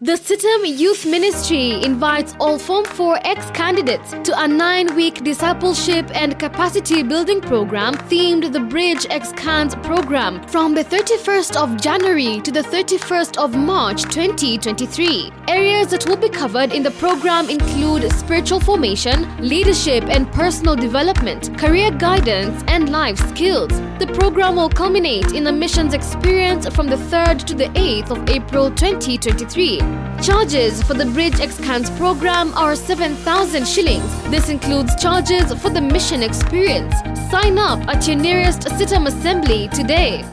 The CITAM Youth Ministry invites all Form 4 ex-candidates to a nine-week discipleship and capacity building program themed the Bridge Ex-Cans program from the 31st of January to the 31st of March 2023. Areas that will be covered in the program include spiritual formation, leadership and personal development, career guidance and life skills. The program will culminate in a missions experience from the 3rd to the 8th of April 2023. Charges for the Bridge Ex-Cans program are 7,000 shillings. This includes charges for the mission experience. Sign up at your nearest CITAM assembly today.